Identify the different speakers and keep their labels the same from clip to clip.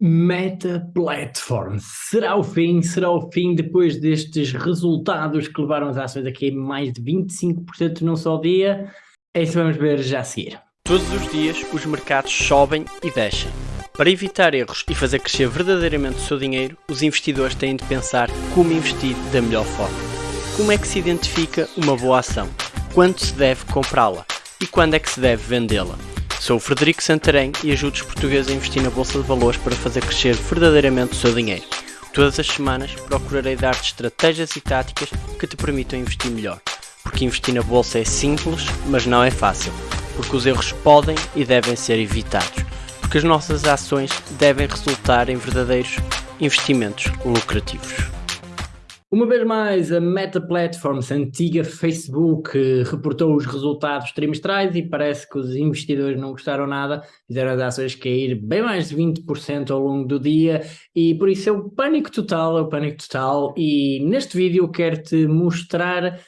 Speaker 1: Meta Platform. Será o fim? Será o fim depois destes resultados que levaram as ações aqui mais de 25% num só dia? É isso vamos ver já a seguir.
Speaker 2: Todos os dias os mercados sobem e descem. Para evitar erros e fazer crescer verdadeiramente o seu dinheiro, os investidores têm de pensar como investir da melhor forma. Como é que se identifica uma boa ação? Quando se deve comprá-la? E quando é que se deve vendê-la? Sou o Frederico Santarém e ajudo os portugueses a investir na Bolsa de Valores para fazer crescer verdadeiramente o seu dinheiro. Todas as semanas procurarei dar-te estratégias e táticas que te permitam investir melhor. Porque investir na Bolsa é simples, mas não é fácil. Porque os erros podem e devem ser evitados. Porque as nossas ações devem resultar em verdadeiros investimentos lucrativos.
Speaker 1: Uma vez mais, a Meta Platforms, a antiga Facebook, reportou os resultados trimestrais e parece que os investidores não gostaram nada, fizeram as ações cair bem mais de 20% ao longo do dia e por isso é o pânico total, é o pânico total. E neste vídeo quero-te mostrar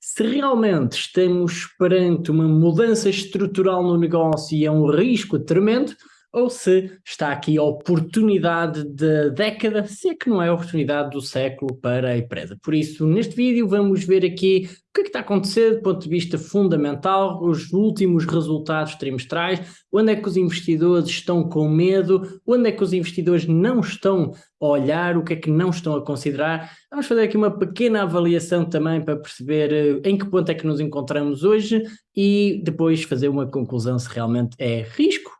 Speaker 1: se realmente estamos perante uma mudança estrutural no negócio e é um risco tremendo, ou se está aqui a oportunidade da década, se é que não é a oportunidade do século para a empresa. Por isso, neste vídeo vamos ver aqui o que é que está a acontecer do ponto de vista fundamental, os últimos resultados trimestrais, onde é que os investidores estão com medo, onde é que os investidores não estão a olhar, o que é que não estão a considerar. Vamos fazer aqui uma pequena avaliação também para perceber eh, em que ponto é que nos encontramos hoje e depois fazer uma conclusão se realmente é risco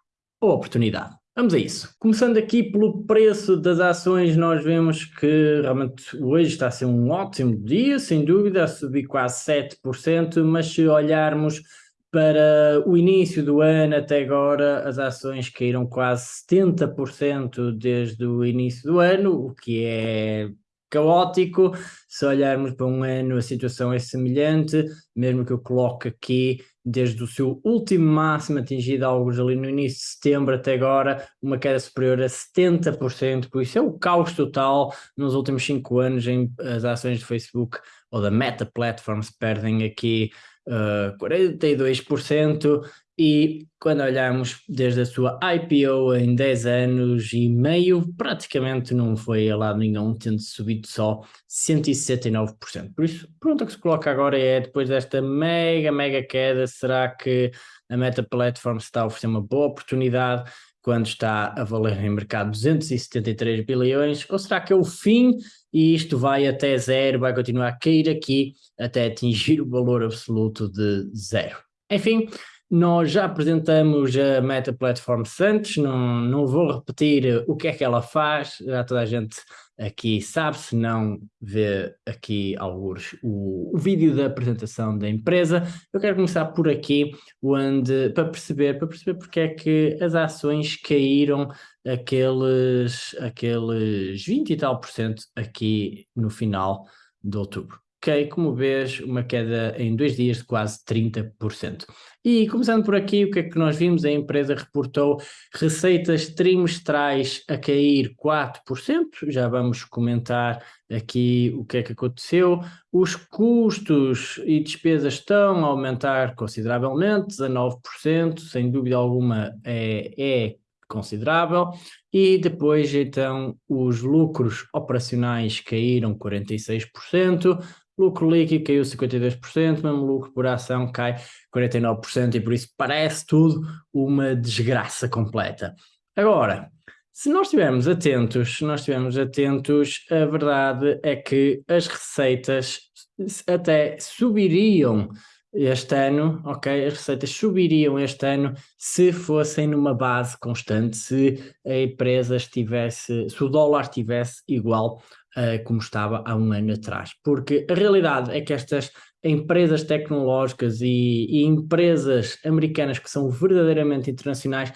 Speaker 1: ou oportunidade. Vamos a isso. Começando aqui pelo preço das ações, nós vemos que realmente hoje está a ser um ótimo dia, sem dúvida, a subir quase 7%, mas se olharmos para o início do ano até agora, as ações caíram quase 70% desde o início do ano, o que é caótico. Se olharmos para um ano, a situação é semelhante, mesmo que eu coloque aqui desde o seu último máximo atingido alguns ali no início de setembro até agora, uma queda superior a 70%, por isso é o caos total nos últimos cinco anos em as ações de Facebook ou da Meta Platforms perdem aqui uh, 42%, e quando olhamos desde a sua IPO em 10 anos e meio, praticamente não foi a lado nenhum, tendo subido só 169%. Por isso, a pergunta que se coloca agora é, depois desta mega, mega queda, será que a Meta Platform está a oferecer uma boa oportunidade quando está a valer em mercado 273 bilhões, ou será que é o fim e isto vai até zero, vai continuar a cair aqui até atingir o valor absoluto de zero? Enfim, nós já apresentamos a Meta Platform Santos, não, não vou repetir o que é que ela faz, já toda a gente aqui sabe, se não vê aqui alguns o, o vídeo da apresentação da empresa. Eu quero começar por aqui, onde, para perceber, para perceber porque é que as ações caíram aqueles, aqueles 20 e tal por cento aqui no final de outubro como vês, uma queda em dois dias de quase 30%. E começando por aqui, o que é que nós vimos? A empresa reportou receitas trimestrais a cair 4%, já vamos comentar aqui o que é que aconteceu. Os custos e despesas estão a aumentar consideravelmente, 19%, sem dúvida alguma é, é considerável, e depois então os lucros operacionais caíram 46%, lucro líquido caiu 52%, mesmo lucro por ação cai 49% e por isso parece tudo uma desgraça completa. Agora, se nós estivermos atentos, se nós estivermos atentos, a verdade é que as receitas até subiriam este ano, ok? As receitas subiriam este ano se fossem numa base constante, se a empresa estivesse, se o dólar estivesse igual uh, como estava há um ano atrás. Porque a realidade é que estas empresas tecnológicas e, e empresas americanas que são verdadeiramente internacionais,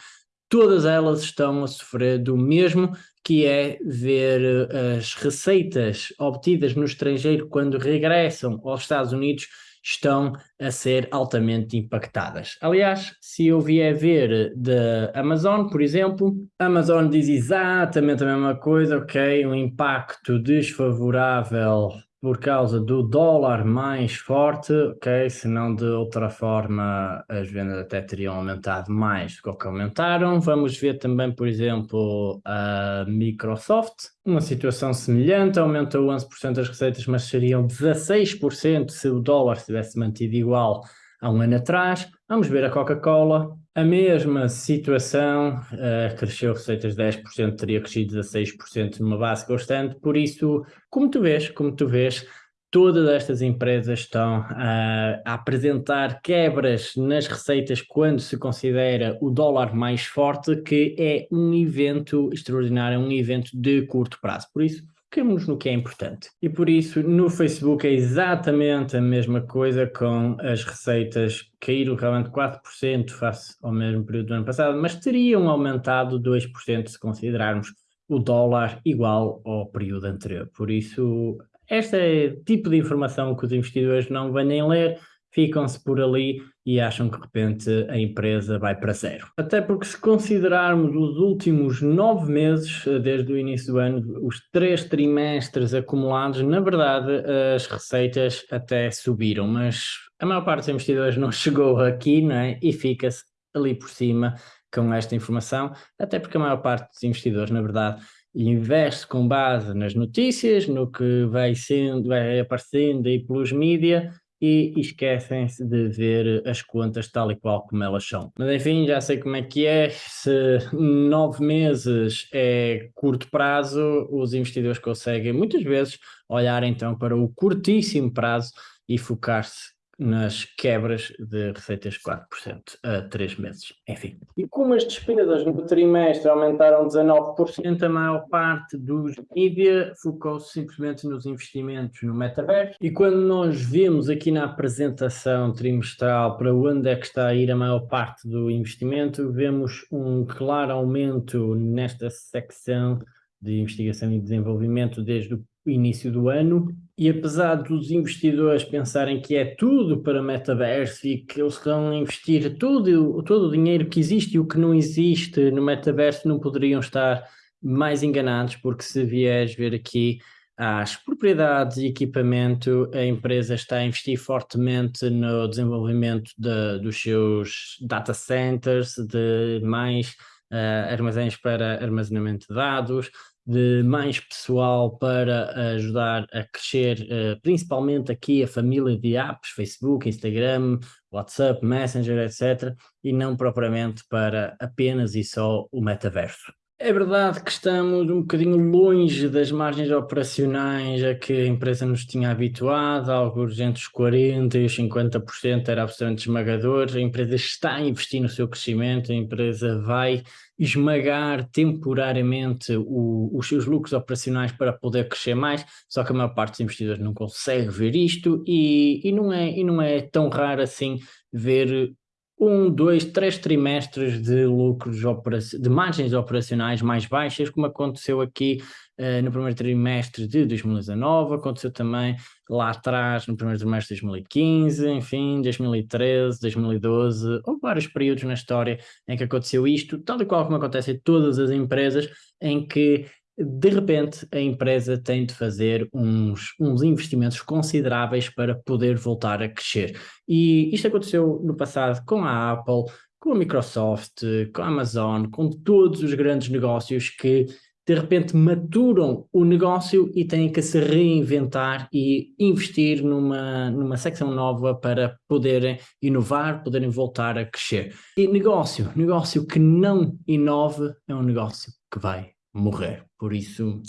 Speaker 1: todas elas estão a sofrer do mesmo, que é ver eh, as receitas obtidas no estrangeiro quando regressam aos Estados Unidos estão a ser altamente impactadas. Aliás, se eu vier ver da Amazon, por exemplo, a Amazon diz exatamente a mesma coisa, ok, um impacto desfavorável por causa do dólar mais forte, ok? Se não de outra forma as vendas até teriam aumentado mais do que aumentaram. Vamos ver também, por exemplo, a Microsoft, uma situação semelhante, aumentou 11% das receitas, mas seriam 16% se o dólar se tivesse mantido igual há um ano atrás. Vamos ver a Coca-Cola, a mesma situação, uh, cresceu receitas 10%, teria crescido 16% numa base constante, por isso, como tu vês, como tu vês, todas estas empresas estão uh, a apresentar quebras nas receitas quando se considera o dólar mais forte, que é um evento extraordinário, um evento de curto prazo. Por isso, foquemos no que é importante. E por isso, no Facebook é exatamente a mesma coisa com as receitas caíram realmente 4% face ao mesmo período do ano passado, mas teriam aumentado 2% se considerarmos o dólar igual ao período anterior. Por isso, este é o tipo de informação que os investidores não vêm ler, ficam-se por ali e acham que de repente a empresa vai para zero. Até porque se considerarmos os últimos nove meses, eh, desde o início do ano, os três trimestres acumulados, na verdade as receitas até subiram, mas a maior parte dos investidores não chegou aqui não é? e fica-se ali por cima com esta informação, até porque a maior parte dos investidores, na verdade, investe com base nas notícias, no que vai sendo, vai aparecendo aí pelos mídias e esquecem-se de ver as contas tal e qual como elas são. Mas enfim, já sei como é que é, se nove meses é curto prazo, os investidores conseguem muitas vezes olhar então para o curtíssimo prazo e focar-se nas quebras de receitas 4% a 3 meses. Enfim. E como as despesas no trimestre aumentaram 19%, a maior parte dos mídia focou-se simplesmente nos investimentos no metaverso. E quando nós vemos aqui na apresentação trimestral para onde é que está a ir a maior parte do investimento, vemos um claro aumento nesta secção de investigação e desenvolvimento desde o início do ano, e apesar dos investidores pensarem que é tudo para metaverso e que eles a investir tudo, todo o dinheiro que existe e o que não existe no metaverso, não poderiam estar mais enganados, porque se vieres ver aqui as propriedades e equipamento, a empresa está a investir fortemente no desenvolvimento de, dos seus data centers, de mais uh, armazéns para armazenamento de dados, de mais pessoal para ajudar a crescer, uh, principalmente aqui a família de apps, Facebook, Instagram, WhatsApp, Messenger, etc., e não propriamente para apenas e só o metaverso. É verdade que estamos um bocadinho longe das margens operacionais a que a empresa nos tinha habituado, algo entre os 40% e os 50% era absolutamente esmagador. A empresa está a investir no seu crescimento, a empresa vai esmagar temporariamente o, os seus lucros operacionais para poder crescer mais, só que a maior parte dos investidores não consegue ver isto e, e, não, é, e não é tão raro assim ver um, dois, três trimestres de lucros de margens operacionais mais baixas, como aconteceu aqui uh, no primeiro trimestre de 2019, aconteceu também lá atrás no primeiro trimestre de 2015, enfim, 2013, 2012, houve vários períodos na história em que aconteceu isto, tal e qual como acontece em todas as empresas, em que de repente a empresa tem de fazer uns, uns investimentos consideráveis para poder voltar a crescer. E isto aconteceu no passado com a Apple, com a Microsoft, com a Amazon, com todos os grandes negócios que de repente maturam o negócio e têm que se reinventar e investir numa, numa secção nova para poderem inovar, poderem voltar a crescer. E negócio, negócio que não inove é um negócio que vai morrer. Por isso,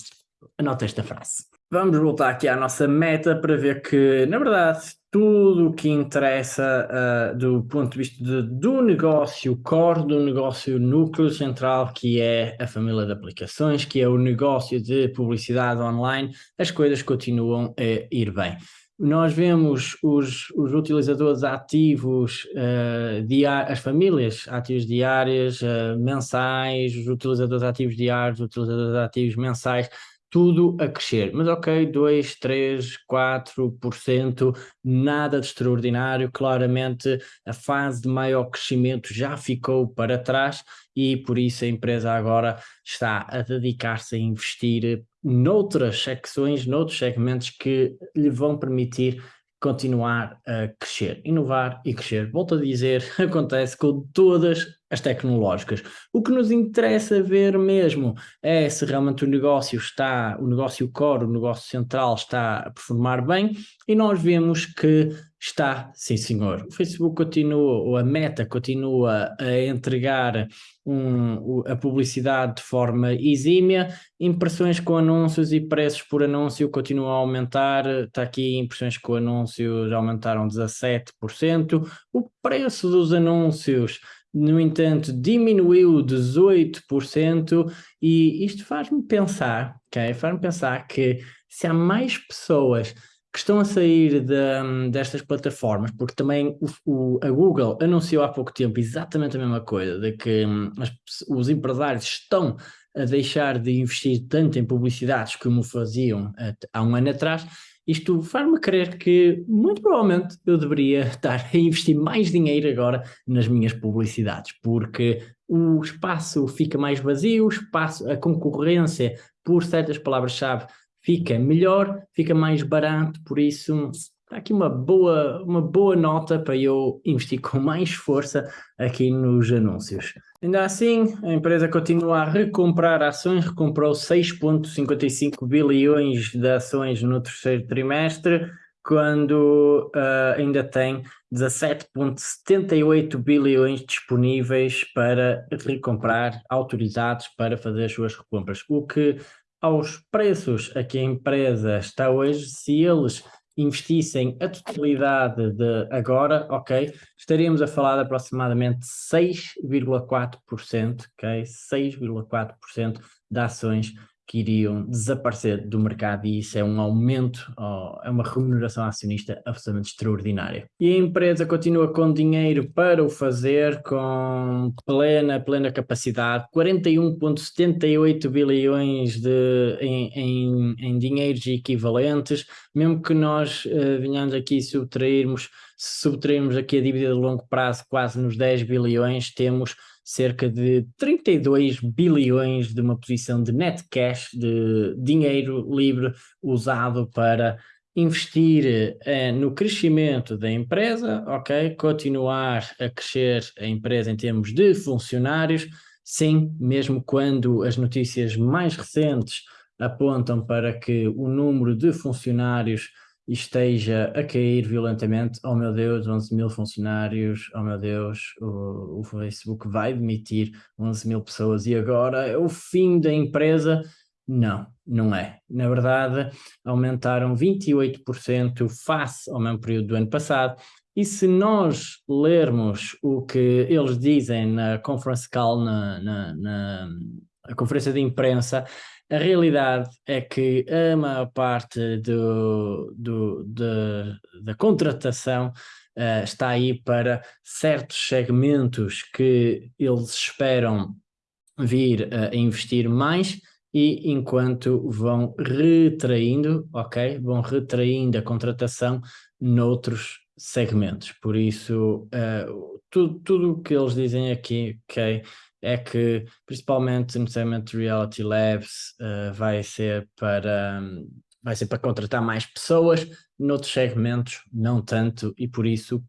Speaker 1: anota esta frase. Vamos voltar aqui à nossa meta para ver que, na verdade, tudo o que interessa uh, do ponto de vista de, do negócio core, do negócio núcleo central, que é a família de aplicações, que é o negócio de publicidade online, as coisas continuam a ir bem nós vemos os, os utilizadores ativos uh, dia, as famílias ativas diárias, uh, mensais, os utilizadores ativos diários, os utilizadores ativos mensais, tudo a crescer. Mas ok, 2, 3, 4%, nada de extraordinário. Claramente a fase de maior crescimento já ficou para trás e por isso a empresa agora está a dedicar-se a investir noutras secções, noutros segmentos que lhe vão permitir continuar a crescer, inovar e crescer. Volto a dizer, acontece com todas as tecnológicas. O que nos interessa ver mesmo é se realmente o negócio está, o negócio core, o negócio central está a performar bem e nós vemos que está, sim senhor. O Facebook continua, ou a Meta continua a entregar um, a publicidade de forma exímia, impressões com anúncios e preços por anúncio continuam a aumentar, está aqui impressões com anúncios aumentaram 17%, o preço dos anúncios no entanto, diminuiu 18% e isto faz-me pensar, ok? Faz-me pensar que se há mais pessoas que estão a sair de, destas plataformas, porque também o, o, a Google anunciou há pouco tempo exatamente a mesma coisa, de que hum, as, os empresários estão a deixar de investir tanto em publicidades como faziam há um ano atrás, isto faz-me crer que, muito provavelmente, eu deveria estar a investir mais dinheiro agora nas minhas publicidades, porque o espaço fica mais vazio, o espaço, a concorrência por certas palavras-chave fica melhor, fica mais barato, por isso está aqui uma boa, uma boa nota para eu investir com mais força aqui nos anúncios. Ainda assim, a empresa continua a recomprar ações, recomprou 6,55 bilhões de ações no terceiro trimestre, quando uh, ainda tem 17,78 bilhões disponíveis para recomprar, autorizados para fazer as suas recompras. O que aos preços a que a empresa está hoje, se eles investissem a totalidade de agora, ok, estaríamos a falar de aproximadamente 6,4%, ok, 6,4% de ações que iriam desaparecer do mercado e isso é um aumento, é uma remuneração acionista absolutamente extraordinária. E a empresa continua com dinheiro para o fazer, com plena, plena capacidade, 41,78 bilhões de, em, em, em dinheiros equivalentes, mesmo que nós uh, venhamos aqui subtrairmos, subtrairmos aqui a dívida de longo prazo quase nos 10 bilhões, temos cerca de 32 bilhões de uma posição de net cash, de dinheiro livre usado para investir eh, no crescimento da empresa, ok? Continuar a crescer a empresa em termos de funcionários, sim, mesmo quando as notícias mais recentes apontam para que o número de funcionários esteja a cair violentamente, oh meu Deus, 11 mil funcionários, oh meu Deus, o, o Facebook vai demitir 11 mil pessoas e agora é o fim da empresa. Não, não é. Na verdade, aumentaram 28% face ao mesmo período do ano passado. E se nós lermos o que eles dizem na conference call, na, na, na conferência de imprensa, a realidade é que a maior parte do, do, de, da contratação uh, está aí para certos segmentos que eles esperam vir uh, a investir mais e enquanto vão retraindo, ok? Vão retraindo a contratação noutros segmentos. Por isso, uh, tudo o que eles dizem aqui, ok? É que, principalmente de Reality Labs, uh, vai, ser para, um, vai ser para contratar mais pessoas, noutros segmentos não tanto, e por isso,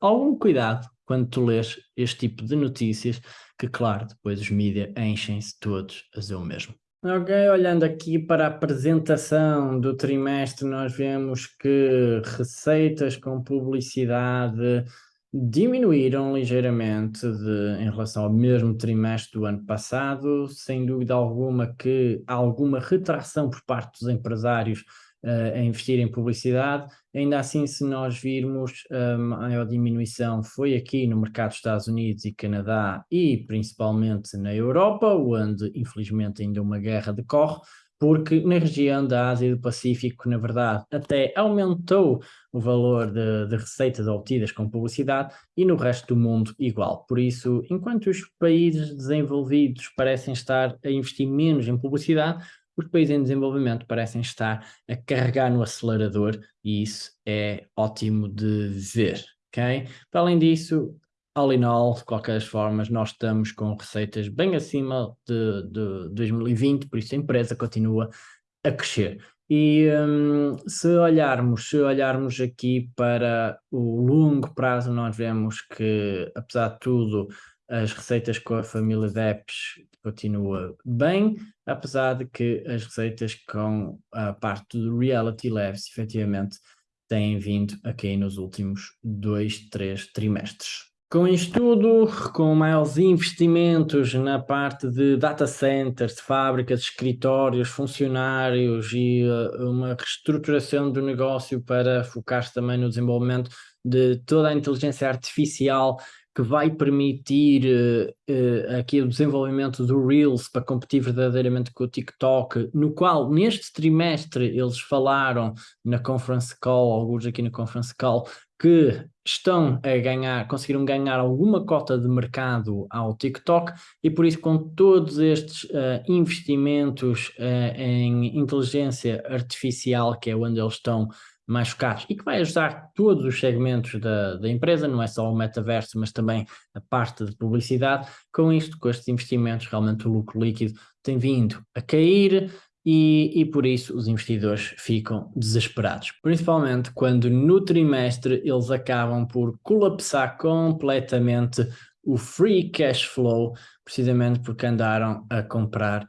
Speaker 1: algum cuidado quando tu lês este tipo de notícias, que claro, depois os mídias enchem-se todos a dizer o mesmo. Ok, olhando aqui para a apresentação do trimestre, nós vemos que receitas com publicidade diminuíram ligeiramente de, em relação ao mesmo trimestre do ano passado, sem dúvida alguma que há alguma retração por parte dos empresários uh, a investir em publicidade, ainda assim se nós virmos a maior diminuição foi aqui no mercado dos Estados Unidos e Canadá e principalmente na Europa, onde infelizmente ainda uma guerra decorre, porque na região da Ásia e do Pacífico, na verdade, até aumentou o valor de, de, receitas obtidas com publicidade e no resto do mundo igual. Por isso, enquanto os países desenvolvidos parecem estar a investir menos em publicidade, os países em desenvolvimento parecem estar a carregar no acelerador e isso é ótimo de ver, ok? Para além disso, all in all, de qualquer forma, nós estamos com receitas bem acima de, de 2020, por isso a empresa continua a crescer. E um, se olharmos, se olharmos aqui para o longo prazo, nós vemos que, apesar de tudo, as receitas com a família de apps continua bem, apesar de que as receitas com a parte do Reality Labs efetivamente têm vindo a cair nos últimos dois, três trimestres. Com isto tudo, com maiores investimentos na parte de data centers, de fábricas, de escritórios, funcionários e uh, uma reestruturação do negócio para focar-se também no desenvolvimento de toda a inteligência artificial que vai permitir uh, uh, aqui o desenvolvimento do Reels para competir verdadeiramente com o TikTok, no qual neste trimestre eles falaram na conference call, alguns aqui na conference call, que estão a ganhar, conseguiram ganhar alguma cota de mercado ao TikTok e por isso com todos estes uh, investimentos em inteligência artificial, que é onde eles estão mais focados e que vai ajudar todos os segmentos da, da empresa, não é só o metaverso, mas também a parte de publicidade. Com isto, com estes investimentos, realmente o lucro líquido tem vindo a cair e, e por isso os investidores ficam desesperados. Principalmente quando no trimestre eles acabam por colapsar completamente o free cash flow, precisamente porque andaram a comprar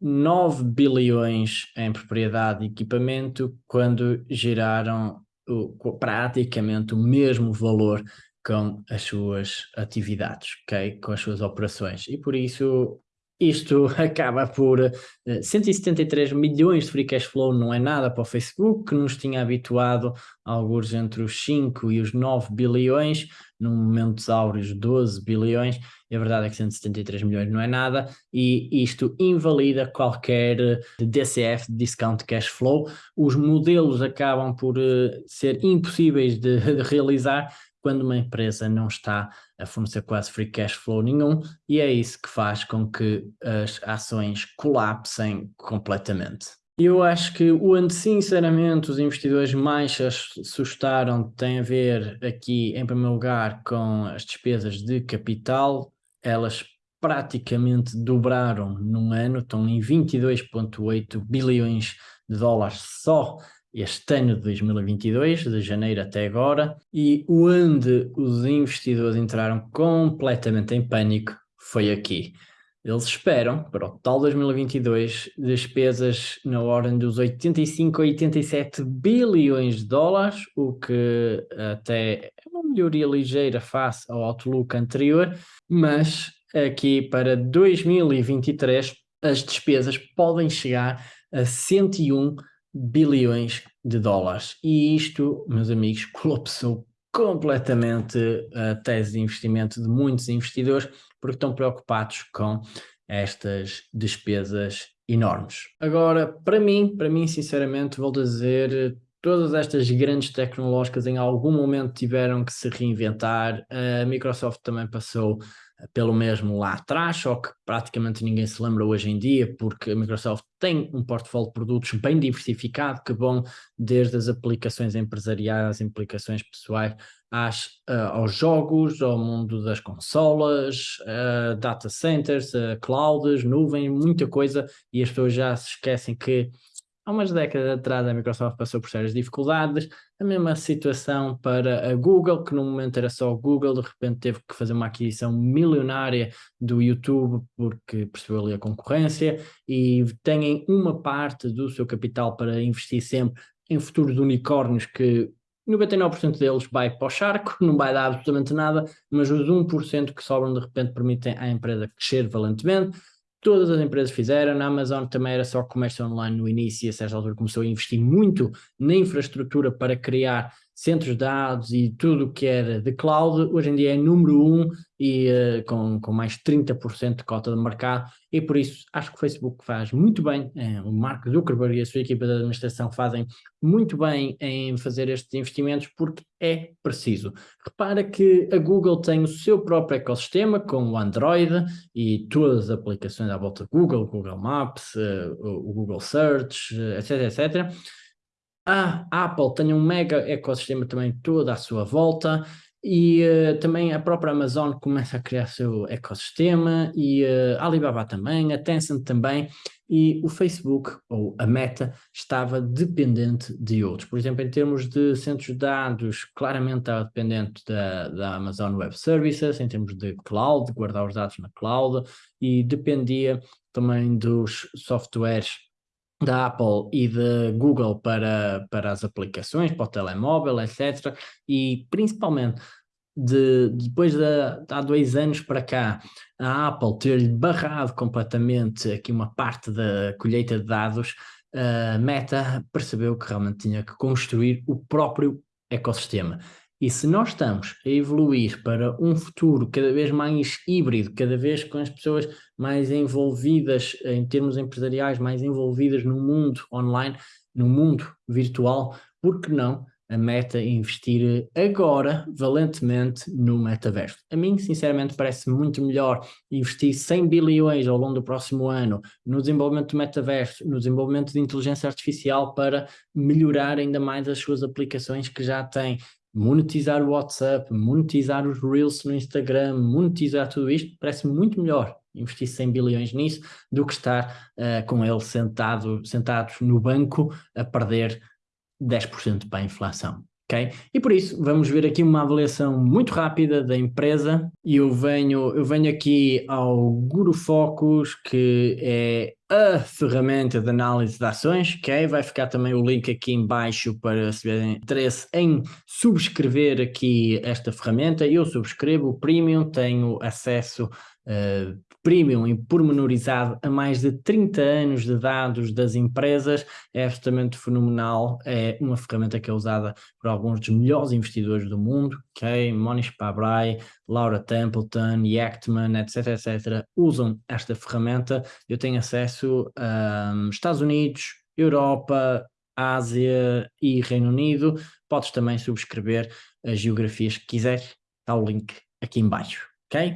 Speaker 1: 9 bilhões em propriedade e equipamento quando geraram o, praticamente o mesmo valor com as suas atividades, ok? Com as suas operações. E por isso isto acaba por uh, eh, 173 milhões de free cash flow, não é nada para o Facebook, que nos tinha habituado a alguns entre os 5 e os 9 bilhões, num momento áureos 12 bilhões, e a verdade é que 173 milhões não é nada, e isto invalida qualquer eh, DCF, Discount Cash Flow. Os modelos acabam por uh, ser impossíveis de, de realizar, quando uma empresa não está a fornecer quase free cash flow nenhum, e é isso que faz com que as ações colapsem completamente. Eu acho que onde sinceramente os investidores mais se assustaram tem a ver aqui em primeiro lugar com as despesas de capital, elas praticamente dobraram num ano, estão em 22,8 bilhões de dólares só este ano de 2022, de janeiro até agora, e onde os investidores entraram completamente em pânico foi aqui. Eles esperam, para o total 2022, despesas na ordem dos 85 a 87 bilhões de dólares, o que até é uma melhoria ligeira face ao outlook anterior, mas aqui para 2023 as despesas podem chegar a 101 bilhões de dólares. E isto, meus amigos, colapsou completamente a tese de investimento de muitos investidores porque estão preocupados com estas despesas enormes. Agora, para mim, para mim, sinceramente, vou dizer, todas estas grandes tecnológicas em algum momento tiveram que se reinventar. A Microsoft também passou pelo mesmo lá atrás, só que praticamente ninguém se lembra hoje em dia, porque a Microsoft tem um portfólio de produtos bem diversificado, que vão desde as aplicações empresariais, aplicações pessoais, às, uh, aos jogos, ao mundo das consolas, uh, data centers, uh, clouds, nuvem, muita coisa, e as pessoas já se esquecem que Há umas décadas atrás a Microsoft passou por sérias dificuldades, a mesma situação para a Google, que no momento era só Google, de repente teve que fazer uma aquisição milionária do YouTube porque percebeu ali a concorrência e têm uma parte do seu capital para investir sempre em futuros unicórnios que 99% deles vai para o charco, não vai dar absolutamente nada, mas os 1% que sobram de repente permitem à empresa crescer valentemente todas as empresas fizeram, na Amazon também era só comércio online no início e a certa altura começou a investir muito na infraestrutura para criar centros de dados e tudo o que era de cloud, hoje em dia é número um e uh, com, com mais 30% de cota de mercado, e por isso acho que o Facebook faz muito bem, é, o Mark Zuckerberg e a sua equipa de administração fazem muito bem em fazer estes investimentos porque é preciso. Repara que a Google tem o seu próprio ecossistema com o Android e todas as aplicações à volta de Google, Google Maps, uh, o Google Search, etc, etc. A Apple tem um mega ecossistema também todo à sua volta e uh, também a própria Amazon começa a criar seu ecossistema e uh, a Alibaba também, a Tencent também e o Facebook ou a Meta estava dependente de outros. Por exemplo, em termos de centros de dados, claramente estava dependente da, da Amazon Web Services, em termos de cloud, guardar os dados na cloud e dependia também dos softwares da Apple e da Google para, para as aplicações, para o telemóvel, etc. E principalmente de, depois de, de há dois anos para cá, a Apple ter-lhe barrado completamente aqui uma parte da colheita de dados, a Meta percebeu que realmente tinha que construir o próprio ecossistema. E se nós estamos a evoluir para um futuro cada vez mais híbrido, cada vez com as pessoas mais envolvidas em termos empresariais, mais envolvidas no mundo online, no mundo virtual, por que não a meta investir agora, valentemente, no metaverso. A mim, sinceramente, parece muito melhor investir 100 bilhões ao longo do próximo ano no desenvolvimento do metaverso, no desenvolvimento de inteligência artificial para melhorar ainda mais as suas aplicações que já têm monetizar o WhatsApp, monetizar os Reels no Instagram, monetizar tudo isto, parece muito melhor investir 100 bilhões nisso do que estar uh, com ele sentado, sentados no banco a perder 10% para a inflação. E por isso, vamos ver aqui uma avaliação muito rápida da empresa e eu venho, eu venho aqui ao Guru Focus, que é a ferramenta de análise de ações, ok? Vai ficar também o link aqui em baixo para se tiverem interesse em subscrever aqui esta ferramenta. Eu subscrevo o Premium, tenho acesso uh, premium e pormenorizado a mais de 30 anos de dados das empresas, é absolutamente fenomenal, é uma ferramenta que é usada por alguns dos melhores investidores do mundo, ok? Monish Pabrai, Laura Templeton, Yachtman, etc, etc, usam esta ferramenta, eu tenho acesso a um, Estados Unidos, Europa, Ásia e Reino Unido, podes também subscrever as geografias que quiseres, está o link aqui em baixo, ok?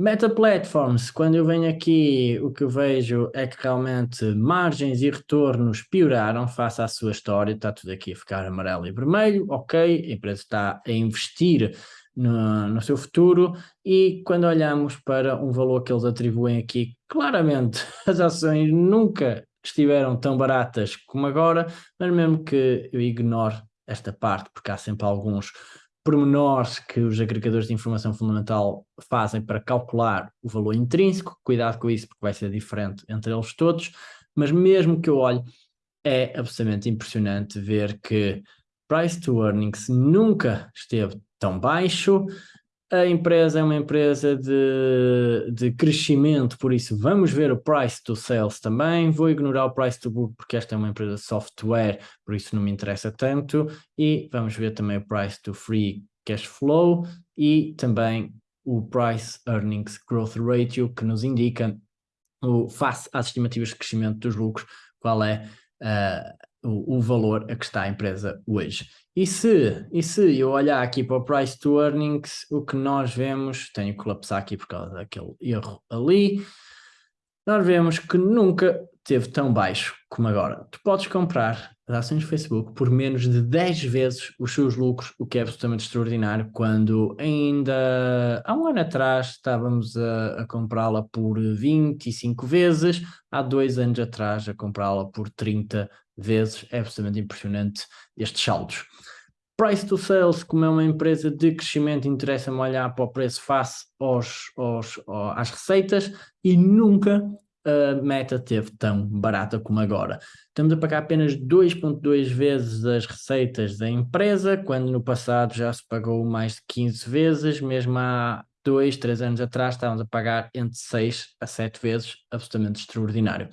Speaker 1: Meta Platforms, quando eu venho aqui, o que eu vejo é que realmente margens e retornos pioraram face à sua história, está tudo aqui a ficar amarelo e vermelho, ok, a empresa está a investir no, no seu futuro. E quando olhamos para um valor que eles atribuem aqui, claramente as ações nunca estiveram tão baratas como agora, mas mesmo que eu ignore esta parte, porque há sempre alguns pormenores que os agregadores de informação fundamental fazem para calcular o valor intrínseco, cuidado com isso porque vai ser diferente entre eles todos, mas mesmo que eu olhe, é absolutamente impressionante ver que price to earnings nunca esteve tão baixo, a empresa é uma empresa de, de crescimento, por isso vamos ver o price to sales também. Vou ignorar o price to book porque esta é uma empresa de software, por isso não me interessa tanto. E vamos ver também o price to free cash flow e também o price earnings growth ratio que nos indica o, face às estimativas de crescimento dos lucros, qual é uh, o, o valor a que está a empresa hoje. E se, e se eu olhar aqui para o price to earnings, o que nós vemos, tenho que colapsar aqui por causa daquele erro ali, nós vemos que nunca teve tão baixo como agora. Tu podes comprar as ações do Facebook por menos de 10 vezes os seus lucros, o que é absolutamente extraordinário, quando ainda há um ano atrás estávamos a, a comprá-la por 25 vezes, há dois anos atrás a comprá-la por 30 vezes, é absolutamente impressionante estes saldos. Price to sales, como é uma empresa de crescimento, interessa-me olhar para o preço face aos, aos, às receitas e nunca a meta teve tão barata como agora. Estamos a pagar apenas 2.2 vezes as receitas da empresa, quando no passado já se pagou mais de 15 vezes, mesmo há dois, três anos atrás estávamos a pagar entre 6 a 7 vezes, absolutamente extraordinário.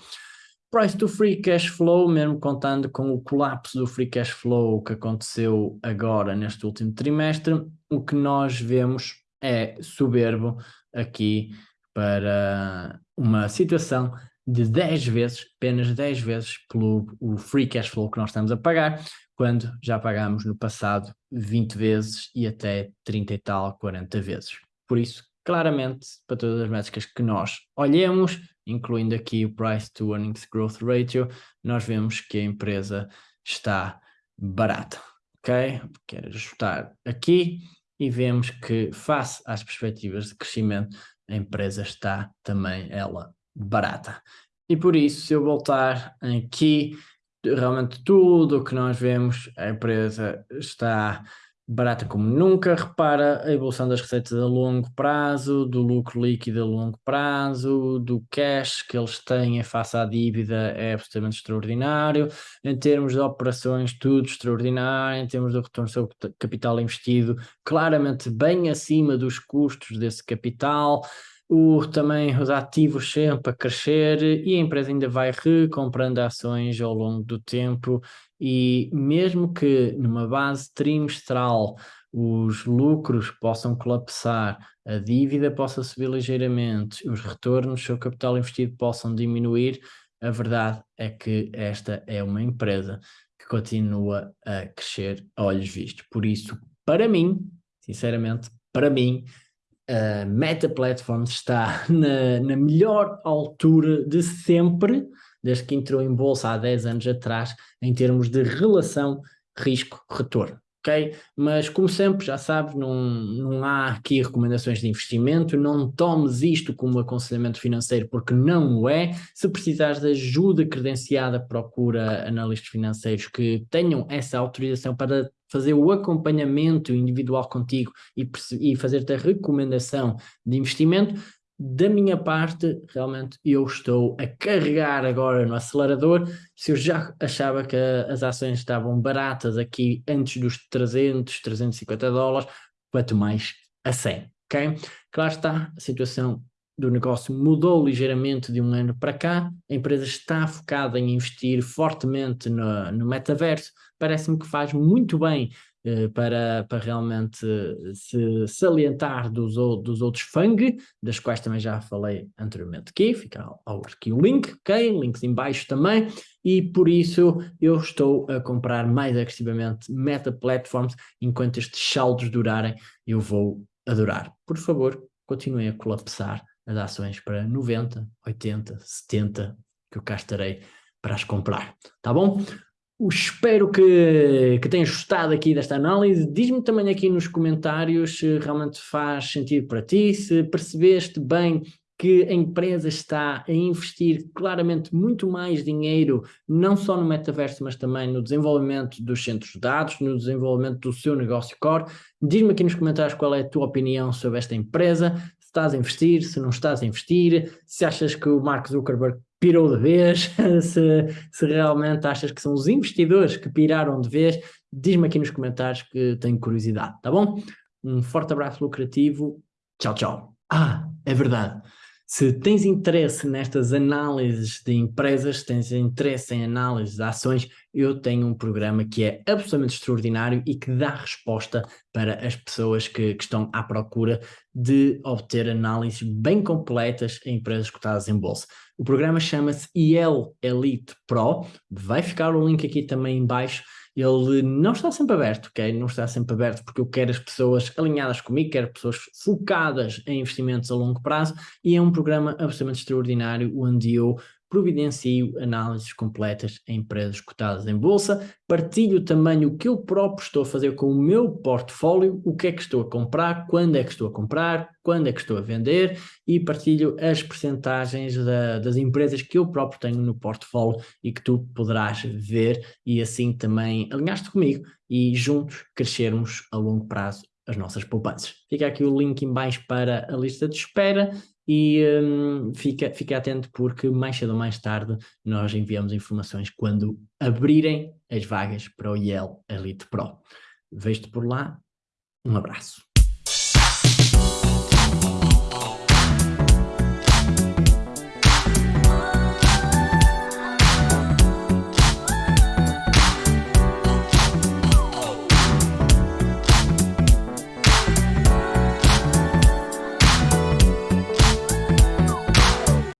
Speaker 1: Price to free cash flow, mesmo contando com o colapso do free cash flow que aconteceu agora neste último trimestre, o que nós vemos é soberbo aqui para uma situação de 10 vezes, apenas 10 vezes pelo o free cash flow que nós estamos a pagar, quando já pagámos no passado 20 vezes e até 30 e tal, 40 vezes. Por isso, claramente, para todas as métricas que nós olhemos, incluindo aqui o Price to Earnings Growth Ratio, nós vemos que a empresa está barata, ok? Quero ajustar aqui e vemos que face às perspectivas de crescimento, a empresa está também ela barata. E por isso, se eu voltar aqui, realmente tudo o que nós vemos, a empresa está barata como nunca, repara a evolução das receitas a longo prazo, do lucro líquido a longo prazo, do cash que eles têm face à dívida é absolutamente extraordinário, em termos de operações tudo extraordinário, em termos de retorno sobre capital investido, claramente bem acima dos custos desse capital, o, também os ativos sempre a crescer e a empresa ainda vai recomprando ações ao longo do tempo e mesmo que numa base trimestral os lucros possam colapsar, a dívida possa subir ligeiramente, os retornos sobre capital investido possam diminuir, a verdade é que esta é uma empresa que continua a crescer a olhos vistos. Por isso, para mim, sinceramente, para mim, a Meta Platforms está na, na melhor altura de sempre, desde que entrou em bolsa há 10 anos atrás, em termos de relação risco-retorno. ok? Mas como sempre, já sabes, não, não há aqui recomendações de investimento, não tomes isto como aconselhamento financeiro porque não o é. Se precisares de ajuda credenciada, procura analistas financeiros que tenham essa autorização para fazer o acompanhamento individual contigo e, e fazer-te a recomendação de investimento, da minha parte, realmente eu estou a carregar agora no acelerador. Se eu já achava que as ações estavam baratas aqui antes dos 300, 350 dólares, quanto mais a 100, ok? Claro está, a situação do negócio mudou ligeiramente de um ano para cá, a empresa está focada em investir fortemente no, no metaverso, parece-me que faz muito bem para, para realmente se salientar dos, dos outros FANG, das quais também já falei anteriormente aqui, fica aqui o link, ok? Links em baixo também, e por isso eu estou a comprar mais agressivamente Meta Platforms, enquanto estes saldos durarem, eu vou adorar. Por favor, continuem a colapsar as ações para 90, 80, 70, que eu cá estarei para as comprar, tá bom? Espero que, que tenhas gostado aqui desta análise. Diz-me também aqui nos comentários se realmente faz sentido para ti, se percebeste bem que a empresa está a investir claramente muito mais dinheiro, não só no metaverso, mas também no desenvolvimento dos centros de dados, no desenvolvimento do seu negócio core. Diz-me aqui nos comentários qual é a tua opinião sobre esta empresa, estás a investir, se não estás a investir, se achas que o Mark Zuckerberg pirou de vez, se, se realmente achas que são os investidores que piraram de vez, diz-me aqui nos comentários que tenho curiosidade, tá bom? Um forte abraço lucrativo, tchau, tchau. Ah, é verdade. Se tens interesse nestas análises de empresas, se tens interesse em análises de ações, eu tenho um programa que é absolutamente extraordinário e que dá resposta para as pessoas que, que estão à procura de obter análises bem completas em empresas cotadas em bolsa. O programa chama-se IEL Elite Pro, vai ficar o link aqui também em baixo, ele não está sempre aberto, ok? Não está sempre aberto porque eu quero as pessoas alinhadas comigo, quero pessoas focadas em investimentos a longo prazo e é um programa absolutamente extraordinário onde eu providencio análises completas em empresas cotadas em bolsa, partilho também o que eu próprio estou a fazer com o meu portfólio, o que é que estou a comprar, quando é que estou a comprar, quando é que estou a vender e partilho as percentagens da, das empresas que eu próprio tenho no portfólio e que tu poderás ver e assim também alinhaste comigo e juntos crescermos a longo prazo as nossas poupanças. Fica aqui o link em baixo para a lista de espera e um, fica, fica atento porque mais cedo ou mais tarde nós enviamos informações quando abrirem as vagas para o IEL Elite Pro. Vejo-te por lá, um abraço.